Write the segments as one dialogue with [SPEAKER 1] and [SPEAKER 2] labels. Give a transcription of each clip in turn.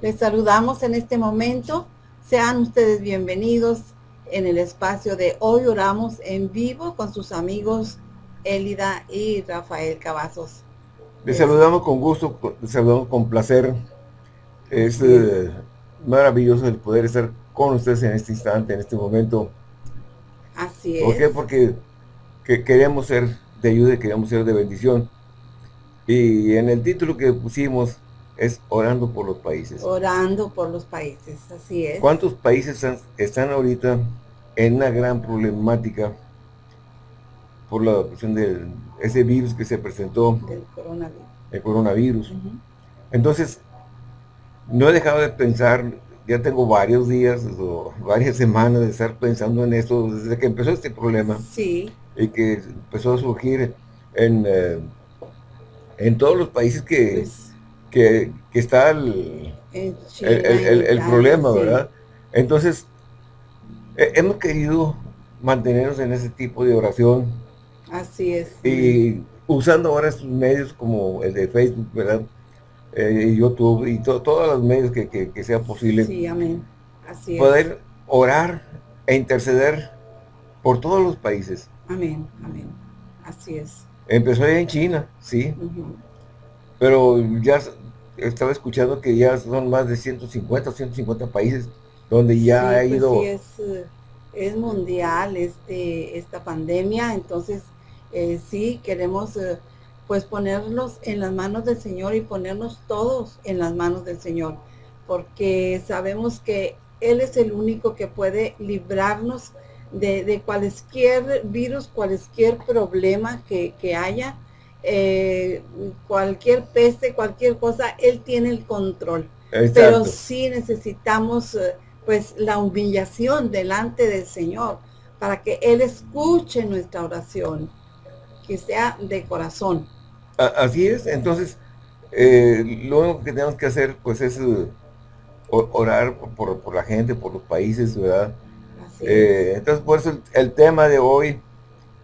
[SPEAKER 1] Les saludamos en este momento. Sean ustedes bienvenidos en el espacio de Hoy Oramos en Vivo con sus amigos Elida y Rafael Cavazos.
[SPEAKER 2] Les saludamos con gusto, les saludamos con placer. Es eh, maravilloso el poder estar con ustedes en este instante, en este momento.
[SPEAKER 1] Así es.
[SPEAKER 2] ¿Por qué? Porque queremos ser de ayuda y queremos ser de bendición. Y en el título que pusimos es Orando por los Países.
[SPEAKER 1] Orando por los países, así es.
[SPEAKER 2] ¿Cuántos países están ahorita en una gran problemática por la cuestión de ese virus que se presentó?
[SPEAKER 1] Del coronavirus.
[SPEAKER 2] El coronavirus. Entonces, no he dejado de pensar, ya tengo varios días o varias semanas de estar pensando en esto, desde que empezó este problema.
[SPEAKER 1] Sí.
[SPEAKER 2] Y que empezó a surgir en, eh, en todos los países que, pues que, está el, el, problema, ¿verdad? Entonces, hemos querido mantenernos en ese tipo de oración.
[SPEAKER 1] Así es.
[SPEAKER 2] Y usando ahora estos medios como el de Facebook, ¿verdad? Eh, YouTube y todos los medios que, que, sea posible.
[SPEAKER 1] Sí, amén. Así
[SPEAKER 2] poder orar e interceder por todos los países.
[SPEAKER 1] Amén, amén. Así es.
[SPEAKER 2] Empezó en China, sí. Pero ya estaba escuchando que ya son más de 150 o 150 países donde ya ha
[SPEAKER 1] pues
[SPEAKER 2] ido...
[SPEAKER 1] es, eh, es, mundial este, esta pandemia, entonces eh, sí queremos eh, pues ponernos en las manos del Señor y ponernos todos en las manos del Señor, porque sabemos que Él es el único que puede librarnos de, de cualquier virus, cualquier problema que, que haya, eh, cualquier peste, cualquier cosa, Él tiene el control. Pero sí necesitamos eh, pues la humillación delante del Señor para que Él escuche nuestra oración, que sea de corazón.
[SPEAKER 2] Así es, entonces eh, lo único que tenemos que hacer pues es orar por, la gente, por los países, ¿verdad? entonces por eso el tema de hoy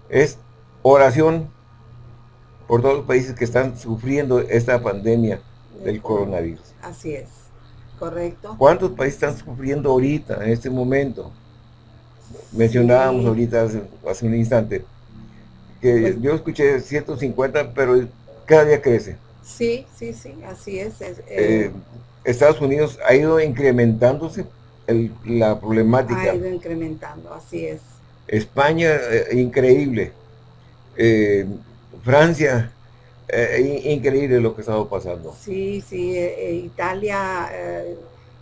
[SPEAKER 2] es oración por todos los países que están sufriendo esta pandemia del coronavirus.
[SPEAKER 1] Así es, correcto.
[SPEAKER 2] ¿Cuántos países están sufriendo ahorita, en este momento? Mencionábamos ahorita hace, un instante, que pues yo escuché 150, pero cada día crece.
[SPEAKER 1] Sí, sí, sí, así es.
[SPEAKER 2] Eh, eh, Estados Unidos ha ido incrementándose la problemática.
[SPEAKER 1] Ha ido incrementando, así es.
[SPEAKER 2] España, eh, increíble. Francia, eh, increíble lo que ha estado pasando.
[SPEAKER 1] Sí, sí, eh, eh, Italia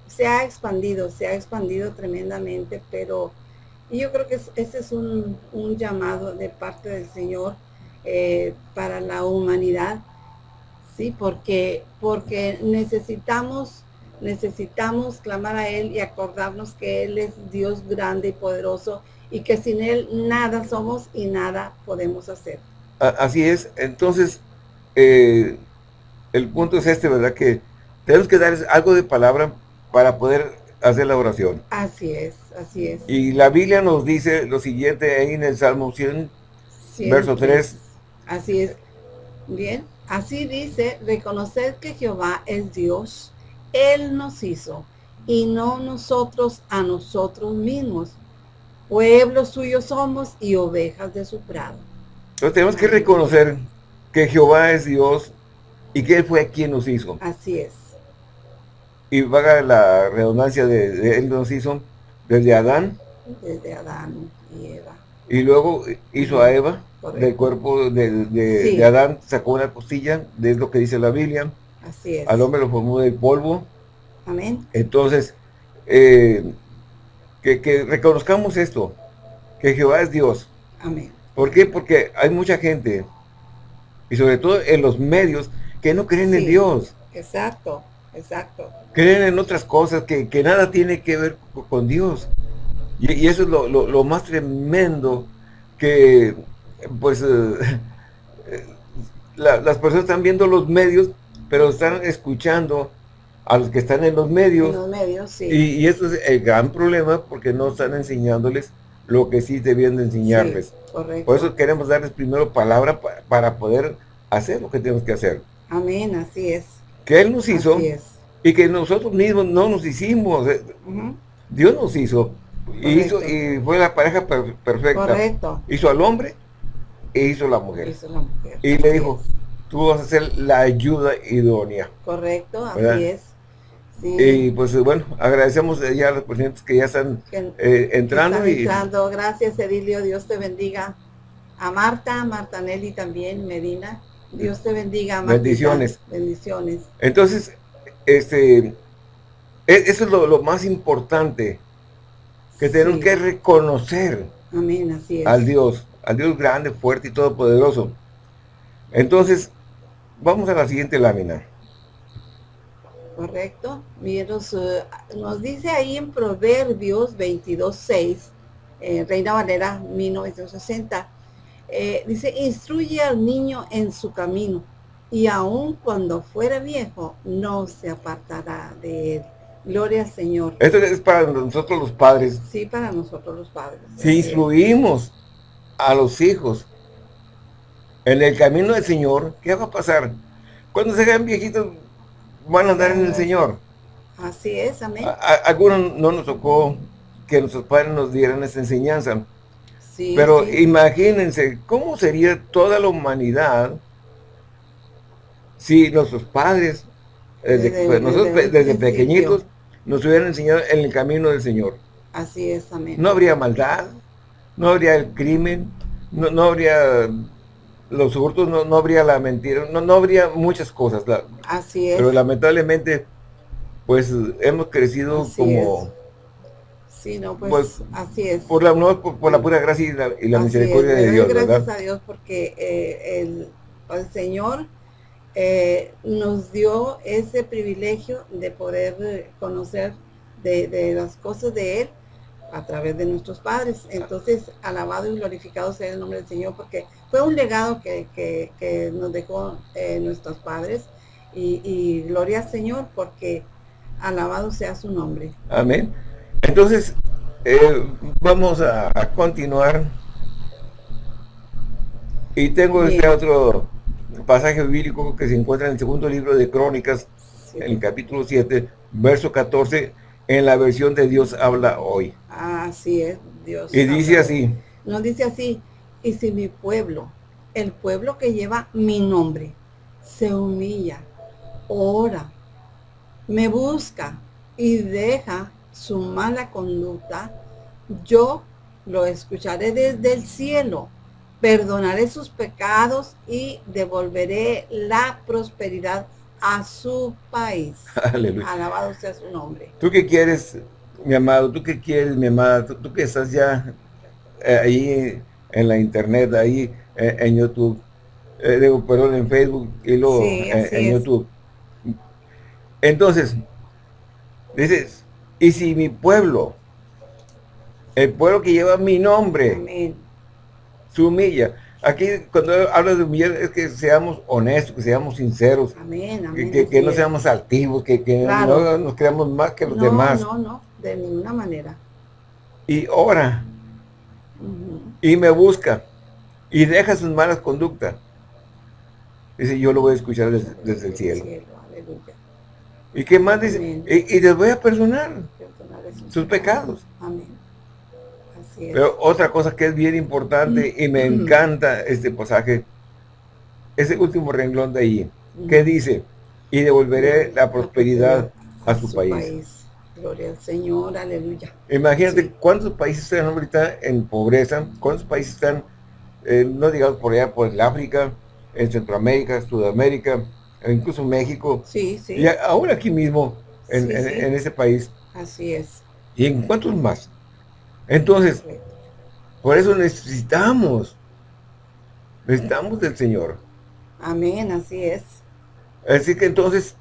[SPEAKER 1] se ha expandido, se ha expandido tremendamente, pero yo creo que ese es un, llamado de parte del Señor para la humanidad, sí, porque, porque necesitamos, necesitamos clamar a Él y acordarnos que Él es Dios grande y poderoso y que sin Él nada somos y nada podemos hacer.
[SPEAKER 2] Así es, entonces, eh, el punto es este, ¿verdad? Que tenemos que dar algo de palabra para poder hacer la oración.
[SPEAKER 1] Así es, así es.
[SPEAKER 2] Y la Biblia nos dice lo siguiente ahí en el Salmo 100, verso 3.
[SPEAKER 1] Así es. Bien, así dice, reconocer que Jehová es Dios, Él nos hizo, y no nosotros a nosotros mismos. Pueblos suyos somos y ovejas de su prado.
[SPEAKER 2] Entonces tenemos que reconocer que Jehová es Dios y que Él fue quien nos hizo.
[SPEAKER 1] Así es.
[SPEAKER 2] Y vaga la redundancia de, Él nos hizo desde Adán.
[SPEAKER 1] Desde Adán y Eva.
[SPEAKER 2] Y luego hizo a Eva del cuerpo de, Adán, sacó una costilla, es lo que dice la Biblia.
[SPEAKER 1] Así es.
[SPEAKER 2] Al hombre lo formó del polvo.
[SPEAKER 1] Amén.
[SPEAKER 2] Entonces, eh, que, que reconozcamos esto, que Jehová es Dios.
[SPEAKER 1] Amén.
[SPEAKER 2] ¿Por qué? Porque hay mucha gente, y sobre todo en los medios, que no creen en Dios.
[SPEAKER 1] Exacto, exacto.
[SPEAKER 2] Creen en otras cosas que, nada tiene que ver con Dios. Y, eso es lo, más tremendo que, pues, eh, las personas están viendo los medios, pero están escuchando a los que están en los medios.
[SPEAKER 1] En los medios, sí.
[SPEAKER 2] Y, y eso es el gran problema porque no están enseñándoles lo que sí debían de enseñarles. Por eso queremos darles primero palabra para poder hacer lo que tenemos que hacer.
[SPEAKER 1] Amén, así es.
[SPEAKER 2] Que Él nos hizo y que nosotros mismos no nos hicimos. Eh, Dios nos hizo. Y, hizo, y fue la pareja perfecta.
[SPEAKER 1] Correcto.
[SPEAKER 2] Hizo al hombre e hizo la mujer. Y le dijo, tú vas a ser la ayuda idónea.
[SPEAKER 1] Correcto, así es.
[SPEAKER 2] Y pues bueno, agradecemos ya a los presidentes que ya están eh, entrando.
[SPEAKER 1] y... entrando. Gracias Edilio, Dios te bendiga. A Marta, Marta Nelly también, Medina. Dios te bendiga.
[SPEAKER 2] Bendiciones.
[SPEAKER 1] Bendiciones.
[SPEAKER 2] Entonces, este, e, eso es lo, más importante, que tenemos que reconocer
[SPEAKER 1] Amén, así es.
[SPEAKER 2] al Dios, al Dios grande, fuerte y todopoderoso. Entonces, vamos a la siguiente lámina.
[SPEAKER 1] Correcto. Miren, eh, nos, dice ahí en Proverbios 22.6, eh, Reina Valera 1960, eh, dice, instruye al niño en su camino y aun cuando fuera viejo, no se apartará de él. Gloria al Señor.
[SPEAKER 2] Esto es para nosotros los padres.
[SPEAKER 1] Sí, para nosotros los padres.
[SPEAKER 2] Si instruimos a los hijos en el camino del Señor, ¿qué va a pasar? Cuando se hagan viejitos, van a andar en el Señor.
[SPEAKER 1] Así es, amén.
[SPEAKER 2] algunos no nos tocó que nuestros padres nos dieran esa enseñanza. Sí, Pero imagínense, ¿cómo sería toda la humanidad si nuestros padres, desde, pues, nosotros desde, pequeñitos, nos hubieran enseñado en el camino del Señor.
[SPEAKER 1] Así es, amén.
[SPEAKER 2] No habría maldad, no habría el crimen, no, habría los hurtos, no, no, habría la mentira, no, no habría muchas cosas.
[SPEAKER 1] Así es.
[SPEAKER 2] Pero lamentablemente, pues hemos crecido como...
[SPEAKER 1] Sí, no, pues, pues, así es.
[SPEAKER 2] Por la, por, la pura gracia y la, misericordia de Dios,
[SPEAKER 1] Gracias a Dios porque eh, el, el Señor eh, nos dio ese privilegio de poder conocer de, las cosas de Él a través de nuestros padres. Entonces, alabado y glorificado sea el nombre del Señor, porque fue un legado que, nos dejó eh, nuestros padres. Y, gloria al Señor, porque alabado sea su nombre.
[SPEAKER 2] Amén. Entonces, vamos a, continuar. Y tengo este otro pasaje bíblico que se encuentra en el segundo libro de Crónicas, en el capítulo 7, verso 14, en la versión de Dios habla hoy.
[SPEAKER 1] Así es, Dios.
[SPEAKER 2] Y dice así.
[SPEAKER 1] Nos dice así, y si mi pueblo, el pueblo que lleva mi nombre, se humilla, ora, me busca y deja su mala conducta, yo lo escucharé desde el cielo perdonaré sus pecados y devolveré la prosperidad a su país. Aleluya. Alabado sea su nombre.
[SPEAKER 2] ¿Tú qué quieres, mi amado? ¿Tú qué quieres, mi amada? ¿Tú, que estás ya eh, ahí en la internet, ahí eh, en YouTube? Eh, digo, perdón, en Facebook y luego en YouTube. Entonces, dices, y si mi pueblo, el pueblo que lleva mi nombre, Amén su humilla. Aquí cuando hablas de humillar es que seamos honestos, que seamos sinceros, que, no seamos altivos, que, no nos creamos más que los demás.
[SPEAKER 1] No, no, de ninguna manera.
[SPEAKER 2] Y ora, y me busca, y deja sus malas conductas. Dice, yo lo voy a escuchar desde, el cielo. ¿Y qué más dice? Y, y, les voy a perdonar sus pecados. Amén. Pero otra cosa que es bien importante y me encanta este pasaje, ese último renglón de ahí, que dice, y devolveré la prosperidad a su, país.
[SPEAKER 1] Gloria al Señor, aleluya.
[SPEAKER 2] Imagínate cuántos países están ahorita en pobreza, cuántos países están, eh, no digamos por allá, por el África, en Centroamérica, Sudamérica, incluso México.
[SPEAKER 1] Sí, sí.
[SPEAKER 2] Y ahora aquí mismo, en, en ese país.
[SPEAKER 1] Así es.
[SPEAKER 2] ¿Y en cuántos más? Entonces, por eso necesitamos, necesitamos del Señor.
[SPEAKER 1] Amén, así es.
[SPEAKER 2] Así que entonces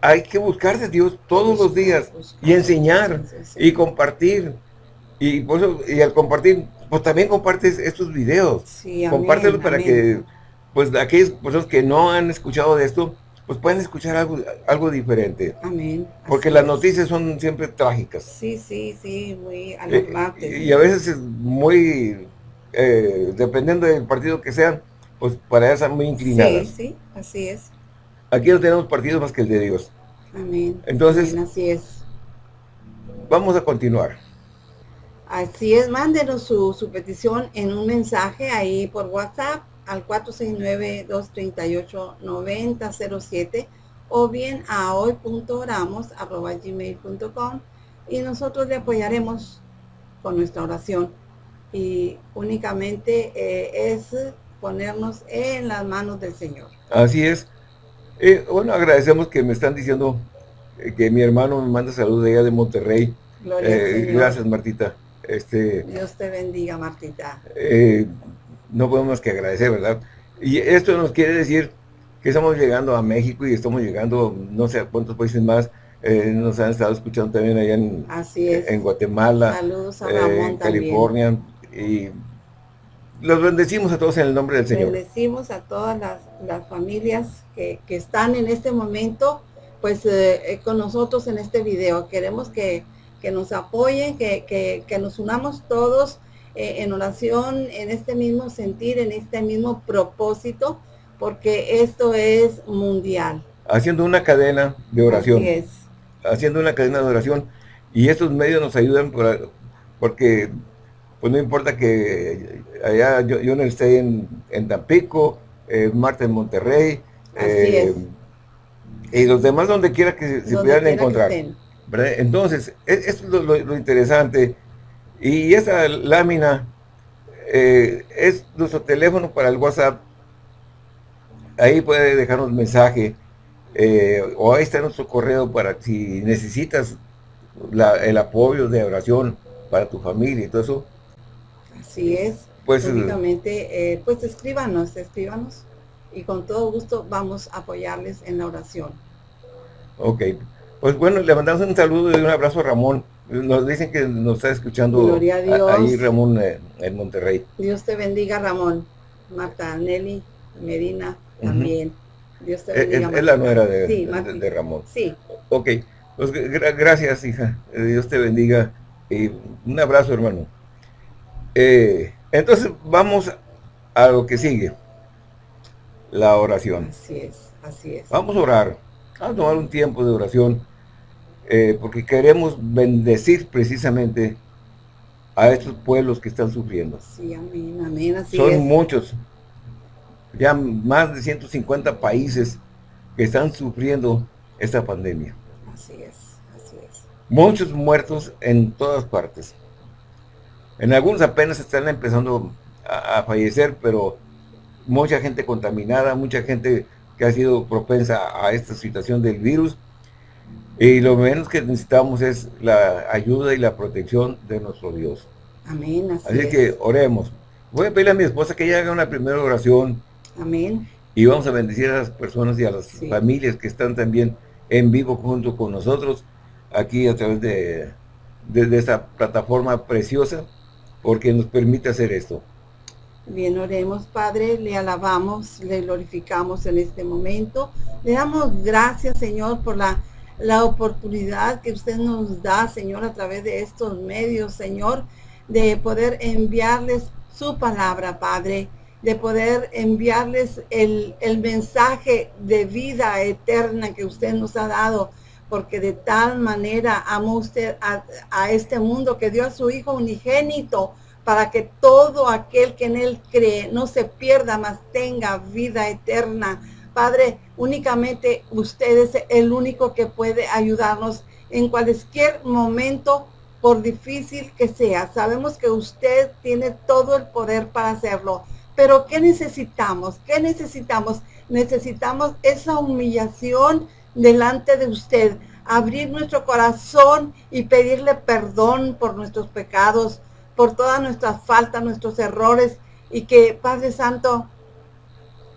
[SPEAKER 2] hay que buscar de Dios todos los días y enseñar y compartir. Y, por eso, y al compartir, pues también compartes estos videos. Compártelos para que pues aquellas personas que no han escuchado de esto, pues pueden escuchar algo, algo diferente.
[SPEAKER 1] Amén.
[SPEAKER 2] Porque las noticias son siempre trágicas.
[SPEAKER 1] Sí, sí, sí, muy eh, alarmantes.
[SPEAKER 2] y, a veces es muy, eh, dependiendo del partido que sean, pues para esas muy inclinadas.
[SPEAKER 1] Sí, sí, así es.
[SPEAKER 2] Aquí no tenemos partidos más que el de Dios.
[SPEAKER 1] Amén.
[SPEAKER 2] Entonces,
[SPEAKER 1] así es.
[SPEAKER 2] Vamos a continuar.
[SPEAKER 1] Así es, mándenos su, su petición en un mensaje ahí por WhatsApp al 469-238-9007 o bien a hoy.oramos.gmail.com y nosotros le apoyaremos con nuestra oración y únicamente eh, es ponernos en las manos del Señor.
[SPEAKER 2] Así es. Eh, bueno, agradecemos que me están diciendo eh, que mi hermano me manda saludos de allá de Monterrey. gracias, Martita. Este,
[SPEAKER 1] Dios te bendiga, Martita.
[SPEAKER 2] No podemos que agradecer, ¿verdad? Y esto nos quiere decir que estamos llegando a México y estamos llegando, no sé a cuántos países más, eh, nos han estado escuchando también allá en, en Guatemala,
[SPEAKER 1] eh, en
[SPEAKER 2] California, y los bendecimos a todos en el nombre del Señor.
[SPEAKER 1] Bendecimos a todas las, familias que, están en este momento, pues eh, con nosotros en este video. Queremos que, nos apoyen, que, que, nos unamos todos en oración, en este mismo sentir, en este mismo propósito, porque esto es mundial.
[SPEAKER 2] Haciendo una cadena de oración.
[SPEAKER 1] Así es
[SPEAKER 2] haciendo una cadena de oración y estos medios nos ayudan porque pues no importa que allá yo, yo no esté en, en Tampico, eh, Marta en Monterrey,
[SPEAKER 1] eh,
[SPEAKER 2] y los demás donde quiera que se, pudieran encontrar. Entonces, e, esto es lo, interesante. Y esa lámina eh, es nuestro teléfono para el WhatsApp. Ahí puede dejarnos mensaje. Eh, o ahí está nuestro correo para si necesitas el apoyo de oración para tu familia y todo eso.
[SPEAKER 1] Así es. Pues, únicamente, eh, pues escríbanos, escríbanos y con todo gusto vamos a apoyarles en la oración.
[SPEAKER 2] Ok, pues bueno, le mandamos un saludo y un abrazo a Ramón. Nos dicen que nos está escuchando ahí Ramón eh, en Monterrey.
[SPEAKER 1] Dios te bendiga Ramón, Marta, Nelly, Medina también. Dios te
[SPEAKER 2] eh, bendiga. Es, la nuera de, Ramón.
[SPEAKER 1] Sí.
[SPEAKER 2] Ok, pues gracias, hija. Eh, Dios te bendiga. Y un abrazo, hermano. Eh, entonces, vamos a lo que sigue. La oración.
[SPEAKER 1] Así es, así es.
[SPEAKER 2] Vamos a orar. Vamos a tomar un tiempo de oración. Porque queremos bendecir precisamente a estos pueblos que están sufriendo.
[SPEAKER 1] Sí, amén, amén, así
[SPEAKER 2] Son muchos ya más de 150 países que están sufriendo esta pandemia.
[SPEAKER 1] Así es, así es.
[SPEAKER 2] Muchos muertos en todas partes. En algunos apenas están empezando a, fallecer, pero mucha gente contaminada, mucha gente que ha sido propensa a esta situación del virus. Y lo menos que necesitamos es la ayuda y la protección de nuestro Dios.
[SPEAKER 1] Amén, así,
[SPEAKER 2] así que oremos. Voy a pedirle a mi esposa que ella haga una primera oración
[SPEAKER 1] Amén.
[SPEAKER 2] Y vamos a bendecir a las personas y a las familias que están también en vivo junto con nosotros, aquí a través de, de, esta plataforma preciosa, porque nos permite hacer esto.
[SPEAKER 1] Bien, oremos, Padre, le alabamos, le glorificamos en este momento. Le damos gracias, Señor, por la, la oportunidad que usted nos da, Señor, a través de estos medios, Señor, de poder enviarles su palabra, Padre de poder enviarles el, mensaje de vida eterna que usted nos ha dado, porque de tal manera amó usted a, a, este mundo que dio a su Hijo unigénito para que todo aquel que en él cree no se pierda, mas tenga vida eterna. Padre, únicamente usted es el único que puede ayudarnos en cualquier momento, por difícil que sea. Sabemos que usted tiene todo el poder para hacerlo. Pero ¿qué necesitamos? ¿Qué necesitamos? Necesitamos esa humillación delante de usted, abrir nuestro corazón y pedirle perdón por nuestros pecados, por todas nuestras faltas, nuestros errores, y que Padre Santo,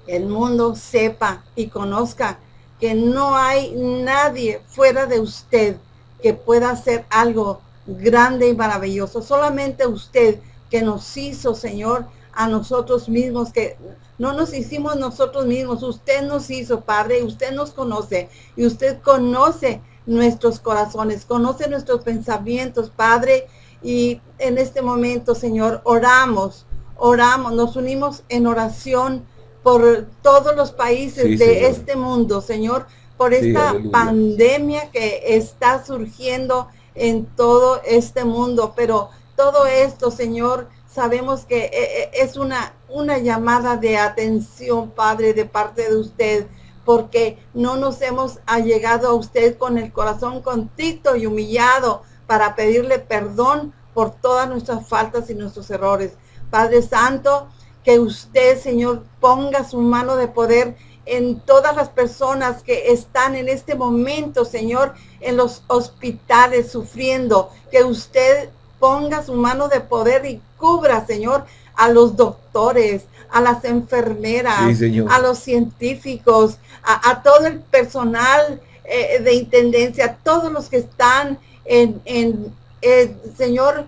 [SPEAKER 1] el mundo sepa y conozca que no hay nadie fuera de usted que pueda hacer algo grande y maravilloso. Solamente usted que nos hizo, Señor, a nosotros mismos, que no nos hicimos nosotros mismos, usted nos hizo, Padre, usted nos conoce y usted conoce nuestros corazones, conoce nuestros pensamientos, Padre, y en este momento, Señor, oramos, oramos, nos unimos en oración por todos los países de este mundo, Señor, por esta pandemia que está surgiendo en todo este mundo. Pero todo esto, Señor, sabemos que eh, eh, es una, una llamada de atención, Padre, de parte de usted, porque no nos hemos allegado a usted con el corazón contrito y humillado para pedirle perdón por todas nuestras faltas y nuestros errores. Padre Santo, que usted, Señor, ponga su mano de poder en todas las personas que están en este momento, Señor, en los hospitales sufriendo, que usted ponga su mano de poder y cubra, Señor, a los doctores, a las enfermeras, a los científicos, a, todo el personal eh, de intendencia, todos los que están en, en eh, Señor,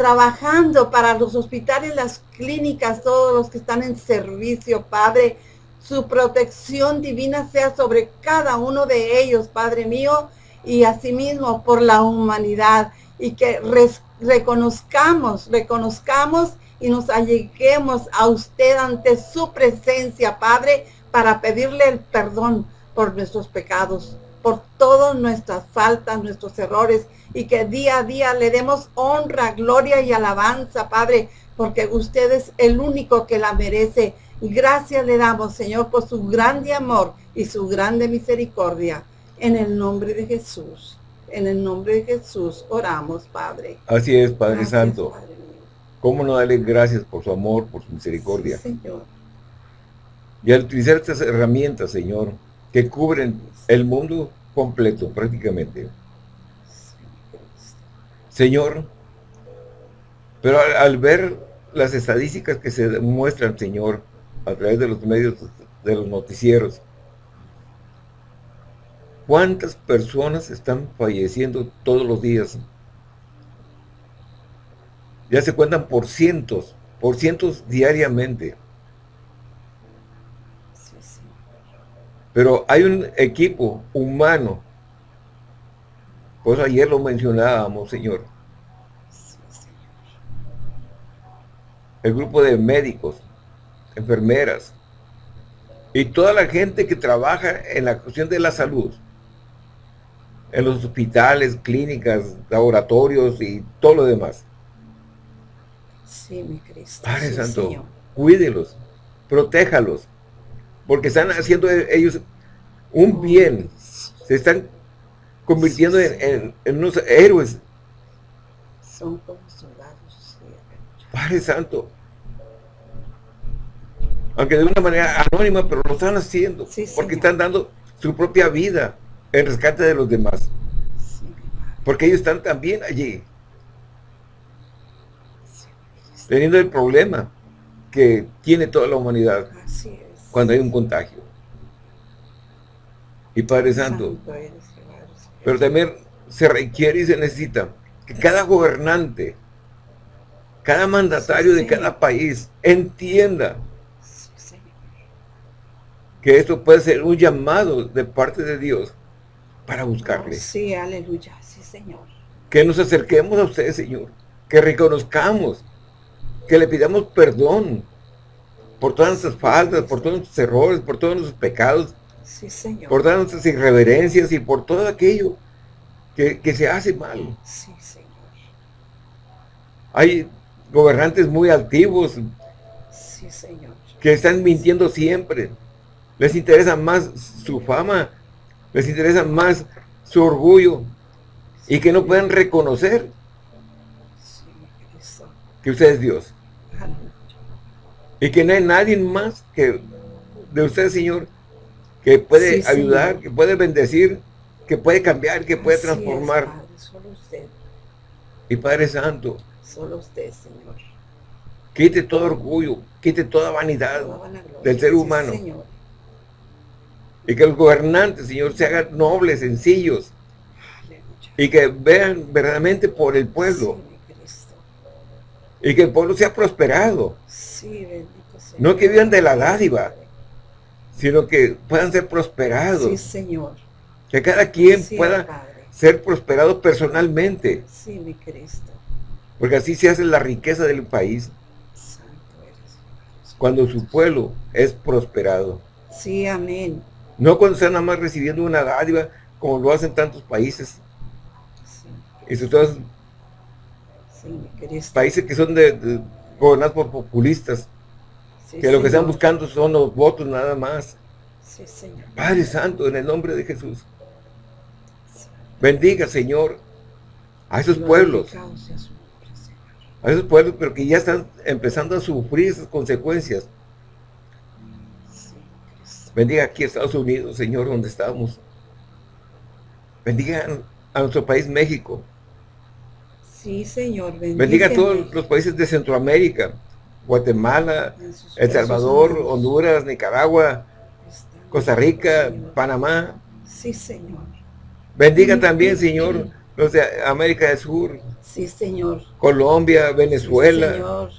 [SPEAKER 1] trabajando para los hospitales, las clínicas, todos los que están en servicio, Padre, su protección divina sea sobre cada uno de ellos, Padre mío, y asimismo por la humanidad, y que reconozcamos, reconozcamos y nos alleguemos a usted ante su presencia, Padre, para pedirle el perdón por nuestros pecados, por todas nuestras faltas, nuestros errores, y que día a día le demos honra, gloria y alabanza, Padre, porque usted es el único que la merece. Gracias le damos, Señor, por su grande amor y su grande misericordia. En el nombre de Jesús. En el nombre de Jesús oramos, Padre.
[SPEAKER 2] Así es, Padre Santo. ¿Cómo no darle gracias por su amor, por su misericordia? señor. Y al utilizar estas herramientas, Señor, que cubren el mundo completo prácticamente. Señor, pero al, ver las estadísticas que se muestran, Señor, a través de los medios, de los noticieros, ¿cuántas personas están falleciendo todos los días ya se cuentan por cientos, por cientos diariamente. Pero hay un equipo humano, pues ayer lo mencionábamos, Señor. El grupo de médicos, enfermeras, y toda la gente que trabaja en la cuestión de la salud, en los hospitales, clínicas, laboratorios y todo lo demás.
[SPEAKER 1] Sí, mi Cristo.
[SPEAKER 2] Padre Santo, cuídelos, protéjalos, porque están haciendo ellos un bien, se están convirtiendo en, unos héroes.
[SPEAKER 1] Son como.
[SPEAKER 2] Padre Santo, aunque de una manera anónima, pero lo están haciendo, porque están dando su propia vida en rescate de los demás. porque ellos están también allí. Teniendo el problema que tiene toda la humanidad cuando hay un contagio. Y Padre Santo, pero también se requiere y se necesita que cada gobernante, cada mandatario de cada país entienda que esto puede ser un llamado de parte de Dios para buscarle.
[SPEAKER 1] Sí, aleluya, sí, Señor.
[SPEAKER 2] Que nos acerquemos a usted, Señor. Que reconozcamos que le pidamos perdón por todas nuestras faltas, por todos nuestros errores, por todos nuestros pecados, por todas nuestras irreverencias y por todo aquello que, se hace mal. Hay gobernantes muy altivos que están mintiendo siempre. Les interesa más su fama, les interesa más su orgullo y que no pueden reconocer que usted es Dios. Y que no hay nadie más que de usted, Señor, que puede ayudar, que puede bendecir, que puede cambiar, que puede transformar. solo usted. Y Padre Santo.
[SPEAKER 1] Solo usted, Señor.
[SPEAKER 2] Quite todo orgullo, quite toda vanidad del ser humano. Y que los gobernantes, Señor, se hagan nobles, sencillos. Y que vean verdaderamente por el pueblo. Y que el pueblo sea prosperado. No que vivan de la dádiva, sino que puedan ser prosperados.
[SPEAKER 1] Sí, Señor.
[SPEAKER 2] Que cada quien pueda ser prosperado personalmente.
[SPEAKER 1] Sí, mi Cristo.
[SPEAKER 2] Porque así se hace la riqueza del país. Cuando su pueblo es prosperado.
[SPEAKER 1] Sí, amén.
[SPEAKER 2] No cuando están nada más recibiendo una dádiva, como lo hacen tantos países. Y sobre todo países que son de, gobernados por populistas, que lo que están buscando son los votos nada más. Padre Santo, en el nombre de Jesús. Bendiga, Señor, a esos pueblos. A esos pueblos, pero que ya están empezando a sufrir esas consecuencias. Bendiga aquí a Estados Unidos, Señor, donde estamos. Bendiga a nuestro país México.
[SPEAKER 1] Sí, Señor.
[SPEAKER 2] Bendiga a todos los países de Centroamérica. Guatemala, El Salvador, Honduras, Nicaragua, Costa Rica, Panamá.
[SPEAKER 1] Sí, Señor.
[SPEAKER 2] Bendiga también, Señor, los de América del Sur.
[SPEAKER 1] Sí, Señor.
[SPEAKER 2] Colombia, Venezuela. señor.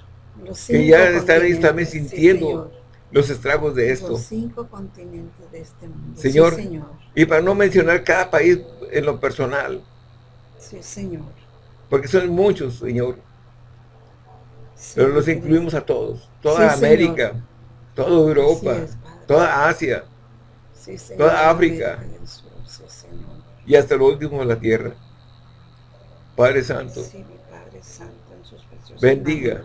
[SPEAKER 2] que ya están también sintiendo los estragos de esto.
[SPEAKER 1] Los cinco continentes de este mundo.
[SPEAKER 2] Señor, señor, y para no mencionar cada país en lo personal.
[SPEAKER 1] Sí, Señor.
[SPEAKER 2] Porque son muchos, Señor. Pero los incluimos a todos. Toda América, toda Europa, toda Asia, toda África. y hasta lo último de la tierra. Padre Santo. bendiga.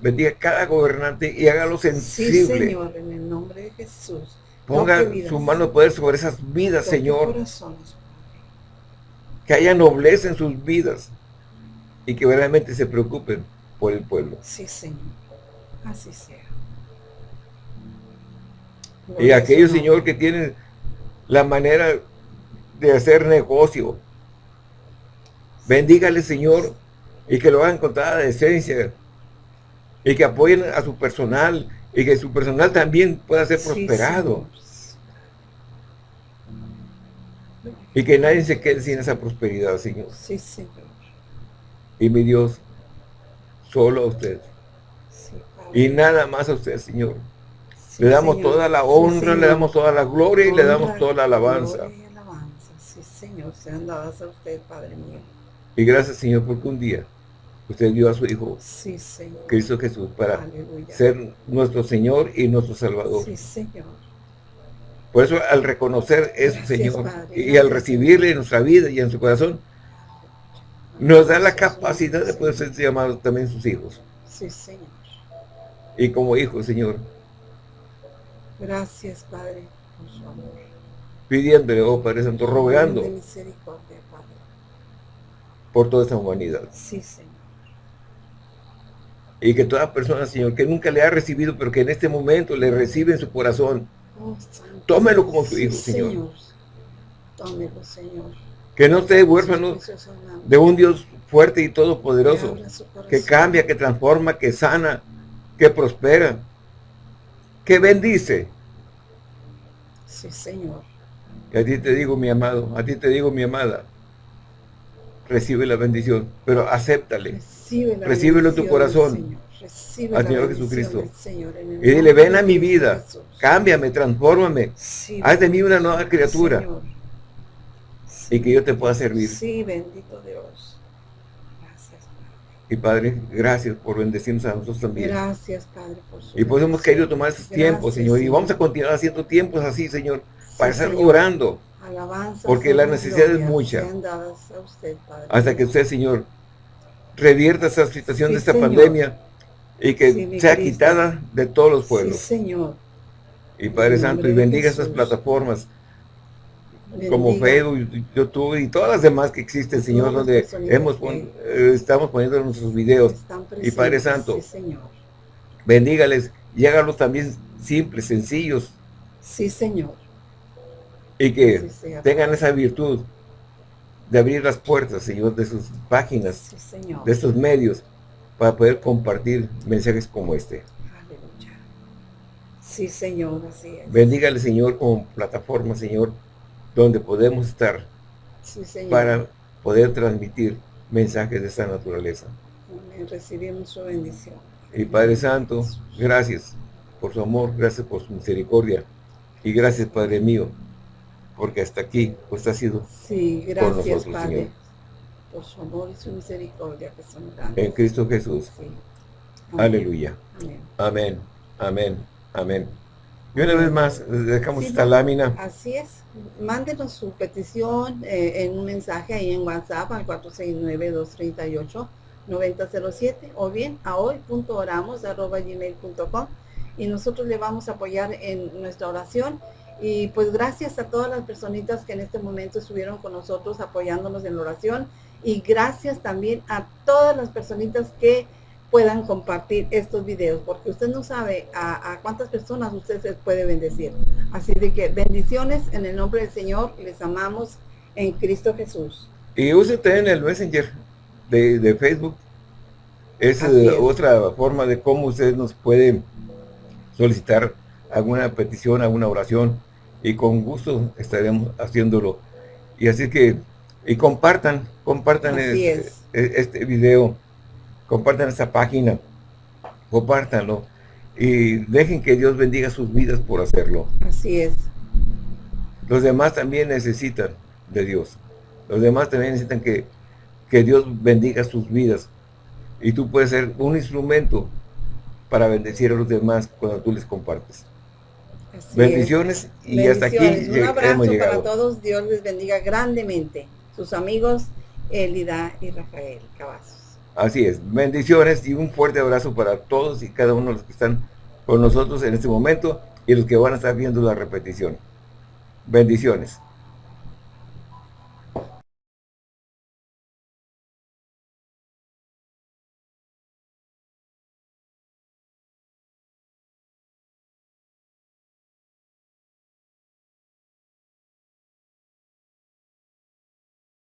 [SPEAKER 2] Bendiga cada gobernante y hágalo sensible.
[SPEAKER 1] Señor, en el nombre de Jesús.
[SPEAKER 2] Ponga su mano de poder sobre esas vidas, Señor. Que haya nobleza en sus vidas y que verdaderamente se preocupen por el pueblo.
[SPEAKER 1] Sí, Señor. Así sea.
[SPEAKER 2] y aquellos, Señor, que tienen la manera de hacer negocio, bendígale, Señor, y que lo hagan con toda decencia, y que apoyen a su personal, y que su personal también pueda ser prosperado. Y que nadie se quede sin esa prosperidad, Señor.
[SPEAKER 1] Sí, Señor.
[SPEAKER 2] Y mi Dios, solo a usted. y nada más a usted, Señor. le damos toda la honra, le damos toda la gloria y le damos toda la alabanza.
[SPEAKER 1] Sí, Señor, sean dadas a usted, Padre mío.
[SPEAKER 2] Y gracias, Señor, porque un día usted dio a su Hijo,
[SPEAKER 1] sí, Señor.
[SPEAKER 2] Cristo Jesús, para ser nuestro Señor y nuestro Salvador.
[SPEAKER 1] Sí, Señor.
[SPEAKER 2] Por eso, al reconocer eso, Señor, y al recibirle en nuestra vida y en su corazón, nos da la capacidad de poder ser llamados también sus hijos.
[SPEAKER 1] Sí, Señor.
[SPEAKER 2] Y como hijos, Señor.
[SPEAKER 1] Gracias, Padre, por su amor.
[SPEAKER 2] Pidiéndole, oh Padre Santo, rogando. Por toda esta humanidad.
[SPEAKER 1] Sí, Señor.
[SPEAKER 2] Y que toda persona, Señor, que nunca le ha recibido, pero que en este momento le recibe en su corazón, oh, tómelo como su hijo, Señor. Señor.
[SPEAKER 1] Tómelo, Señor
[SPEAKER 2] que no esté huérfano de un Dios fuerte y todopoderoso, que cambia, que transforma, que sana, que prospera, que bendice.
[SPEAKER 1] Sí, Señor.
[SPEAKER 2] Y a ti te digo, mi amado, a ti te digo, mi amada, recibe la bendición, pero acéptale. Recíbelo en tu corazón. al Señor Jesucristo. y dile, ven a mi vida, cámbiame, transfórmame, haz de mí una nueva criatura y que yo te pueda servir.
[SPEAKER 1] Sí, bendito Dios. Gracias,
[SPEAKER 2] Padre. Y Padre, gracias por bendecirnos a nosotros también.
[SPEAKER 1] Gracias, Padre,
[SPEAKER 2] por su Y pues hemos querido tomar estos tiempos, Señor, y vamos a continuar haciendo tiempos así, Señor, para estar orando.
[SPEAKER 1] Alabanza,
[SPEAKER 2] porque la necesidad es mucha. Hasta que usted, Señor, revierta esa situación de esta pandemia y que sea quitada de todos los pueblos.
[SPEAKER 1] Sí, Señor.
[SPEAKER 2] Y Padre Santo, y bendiga estas plataformas como Facebook, YouTube y todas las demás que existen, Señor, donde hemos eh, estamos poniendo nuestros videos. Y Padre Santo, bendígales y hágalos también simples, sencillos.
[SPEAKER 1] Sí, Señor.
[SPEAKER 2] Y que tengan esa virtud de abrir las puertas, Señor, de sus páginas, de estos medios, para poder compartir mensajes como este.
[SPEAKER 1] Aleluya. Sí, Señor, así es.
[SPEAKER 2] Bendígale, Señor, como plataforma, Señor, donde podemos estar para poder transmitir mensajes de esta naturaleza.
[SPEAKER 1] Recibimos su bendición.
[SPEAKER 2] Y Padre Santo, gracias por su amor, gracias por su misericordia y gracias Padre mío, porque hasta aquí pues ha sido
[SPEAKER 1] sí, gracias, por nosotros, Padre, Señor. Por su amor y su misericordia que son grandes.
[SPEAKER 2] En Cristo Jesús. Aleluya. Amén. Amén. Amén. Amén. Y una vez más, dejamos esta lámina.
[SPEAKER 1] Así es. Mándenos su petición eh, en un mensaje ahí en WhatsApp al 469-238-9007 o bien a hoy.oramos.gmail.com y nosotros le vamos a apoyar en nuestra oración. Y pues gracias a todas las personitas que en este momento estuvieron con nosotros apoyándonos en la oración y gracias también a todas las personitas que puedan compartir estos videos, porque usted no sabe a, cuántas personas usted se puede bendecir. Así de que bendiciones en el nombre del Señor, les amamos en Cristo Jesús.
[SPEAKER 2] Y use también el Messenger de, Facebook. Es, es, otra forma de cómo usted nos puede solicitar alguna petición, alguna oración, y con gusto estaremos haciéndolo. Y así que, y compartan, compartan este, este video compartan esta página, compártanlo y dejen que Dios bendiga sus vidas por hacerlo.
[SPEAKER 1] Así es.
[SPEAKER 2] Los demás también necesitan de Dios. Los demás también necesitan que, que Dios bendiga sus vidas. Y tú puedes ser un instrumento para bendecir a los demás cuando tú les compartes. Bendiciones y hasta aquí
[SPEAKER 1] Un abrazo para todos. Dios les bendiga grandemente. Sus amigos Elida y Rafael Cavazos.
[SPEAKER 2] Así es, bendiciones y un fuerte abrazo para todos y cada uno de los que están con nosotros en este momento y los que van a estar viendo la repetición. Bendiciones.